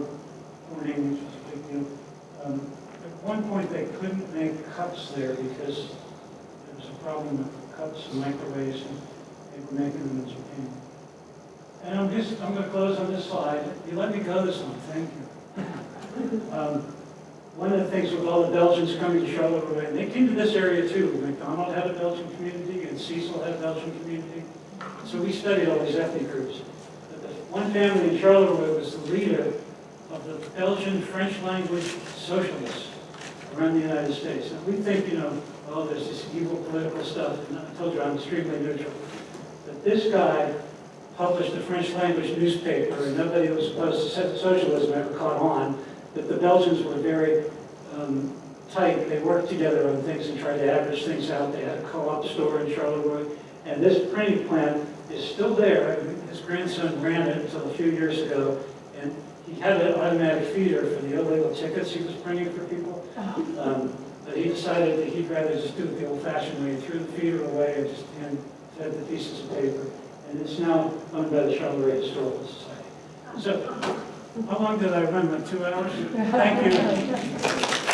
corning, which a big deal. Um, at one point, they couldn't make cups there because there was a problem with cups and microwaves, and they were making them in Japan. And I'm just, I'm going to close on this slide. You let me go this one, thank you. (laughs) Um, one of the things with all the Belgians coming to Charleroi, and they came to this area too. McDonald had a Belgian community, and Cecil had a Belgian community. So we studied all these ethnic groups. One family in Charleroi was the leader of the Belgian French language socialists around the United States. And we think, you know, oh, there's this evil political stuff. And I told you I'm extremely neutral. But this guy published a French language newspaper, and nobody was opposed to socialism ever caught on, that the Belgians were very um, tight. They worked together on things and tried to average things out. They had a co-op store in Charleroi, and this printing plant is still there. His grandson ran it until a few years ago, and he had an automatic feeder for the illegal tickets he was printing for people. Um, But he decided that he'd rather just do it the old-fashioned way, He threw the feeder away and just hand fed the pieces of paper. And it's now owned by the Charleroi Historical Society. So, how long did I run? About two hours? Thank you. (laughs)